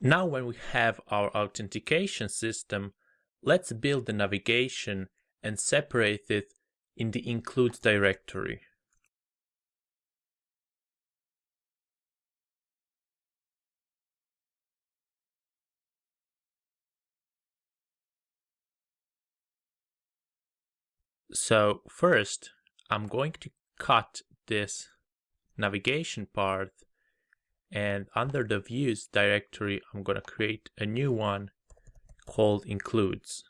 Now when we have our authentication system, let's build the navigation and separate it in the includes directory. So first, I'm going to cut this navigation part and under the views directory, I'm going to create a new one called includes.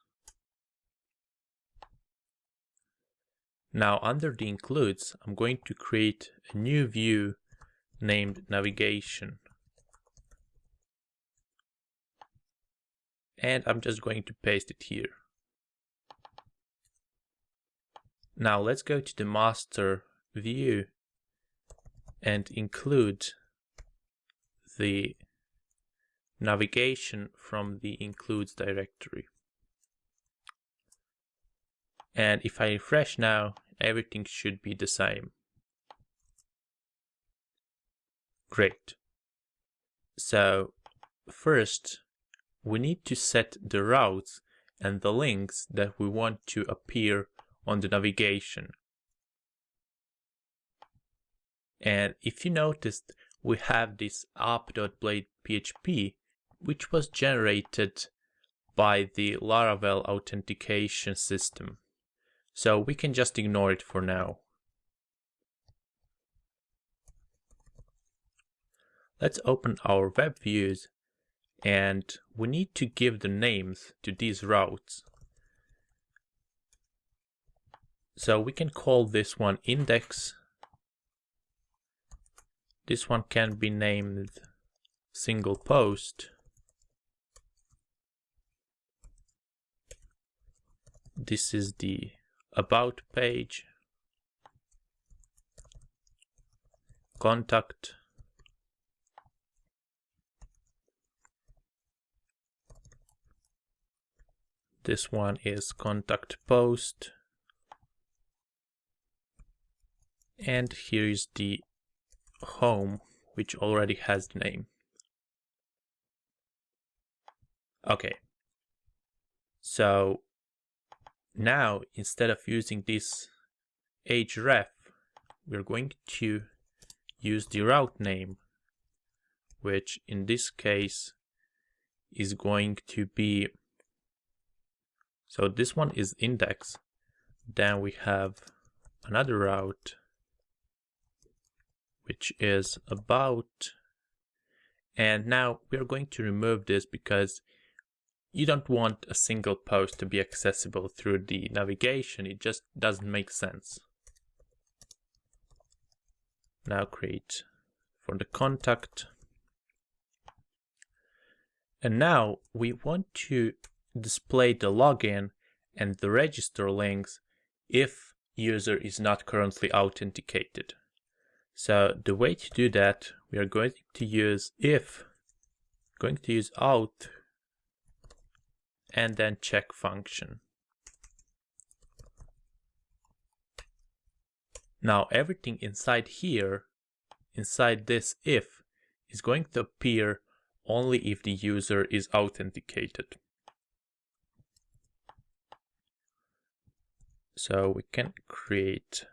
Now under the includes, I'm going to create a new view named navigation. And I'm just going to paste it here. Now let's go to the master view and include the navigation from the includes directory. And if I refresh now, everything should be the same. Great. So first, we need to set the routes and the links that we want to appear on the navigation. And if you noticed, we have this app.blade.php, which was generated by the Laravel authentication system. So we can just ignore it for now. Let's open our web views and we need to give the names to these routes. So we can call this one index. This one can be named single post. This is the about page. Contact. This one is contact post. and here is the home which already has the name. Okay. So now instead of using this href we're going to use the route name which in this case is going to be so this one is index. Then we have another route which is about and now we're going to remove this because you don't want a single post to be accessible through the navigation. It just doesn't make sense. Now create for the contact. And now we want to display the login and the register links if user is not currently authenticated so the way to do that, we are going to use if, going to use auth, and then check function. Now everything inside here, inside this if, is going to appear only if the user is authenticated. So we can create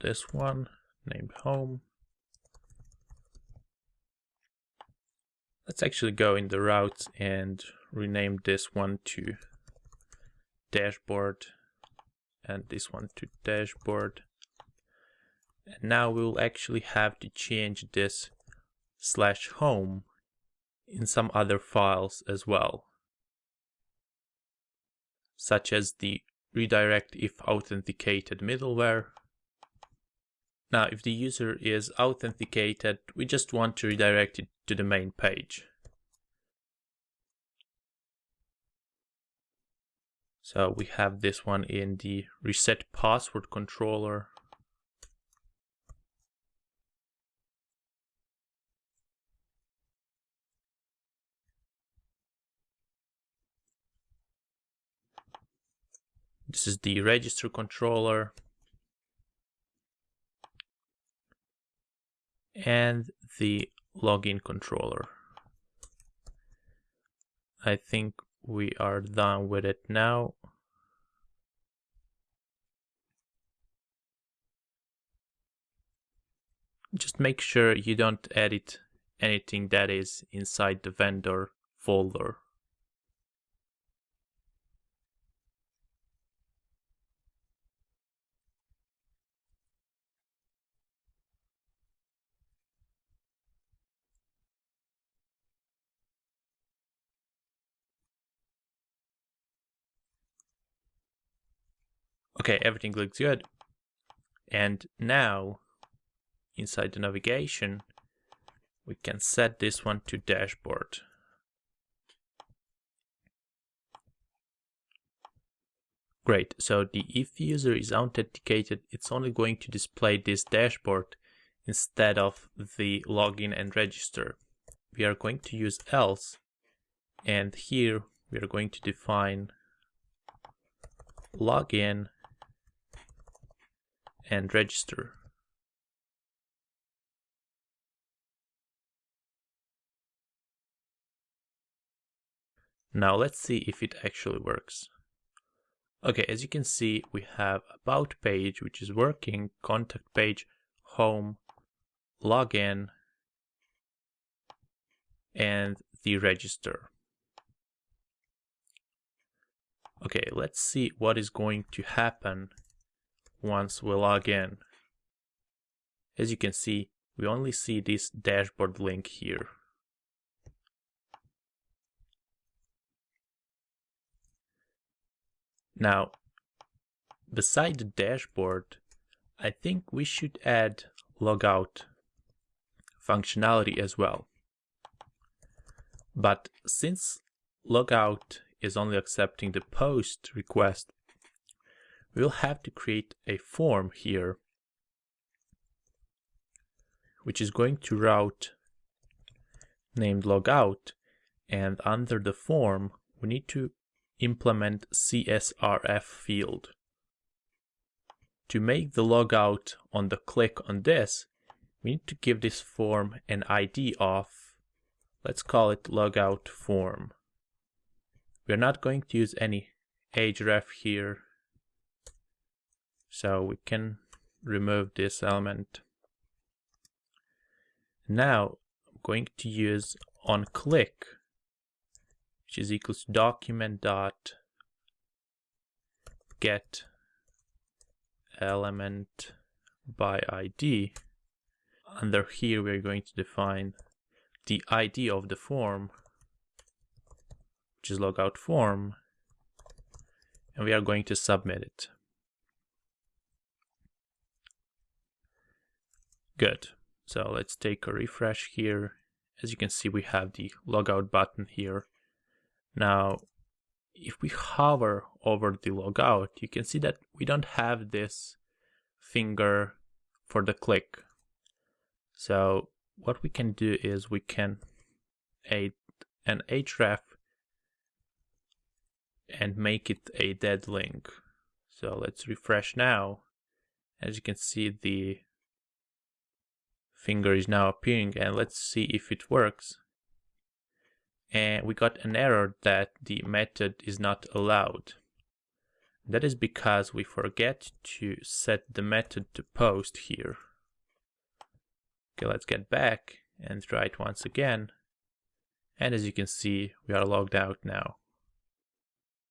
this one named home. Let's actually go in the routes and rename this one to dashboard and this one to dashboard. And now we'll actually have to change this slash home in some other files as well, such as the redirect if authenticated middleware now, if the user is authenticated, we just want to redirect it to the main page. So we have this one in the reset password controller. This is the register controller. And the login controller. I think we are done with it now. Just make sure you don't edit anything that is inside the vendor folder. Okay, everything looks good. And now, inside the navigation, we can set this one to dashboard. Great, so the if user is authenticated, it's only going to display this dashboard instead of the login and register. We are going to use else, and here we are going to define login and register. Now let's see if it actually works. Okay, as you can see, we have about page, which is working, contact page, home, login, and the register. Okay, let's see what is going to happen once we log in. As you can see, we only see this dashboard link here. Now, beside the dashboard, I think we should add logout functionality as well. But since logout is only accepting the post request, we'll have to create a form here which is going to route named logout and under the form we need to implement CSRF field. To make the logout on the click on this, we need to give this form an ID of, let's call it logout form. We're not going to use any href here so we can remove this element. Now I'm going to use on click, which is equals to document dot get element by ID. Under here we're going to define the ID of the form, which is logout form, and we are going to submit it. Good. So let's take a refresh here. As you can see, we have the logout button here. Now, if we hover over the logout, you can see that we don't have this finger for the click. So what we can do is we can add an href and make it a dead link. So let's refresh now. As you can see, the finger is now appearing and let's see if it works. And we got an error that the method is not allowed. That is because we forget to set the method to post here. Okay, let's get back and try it once again. And as you can see, we are logged out now.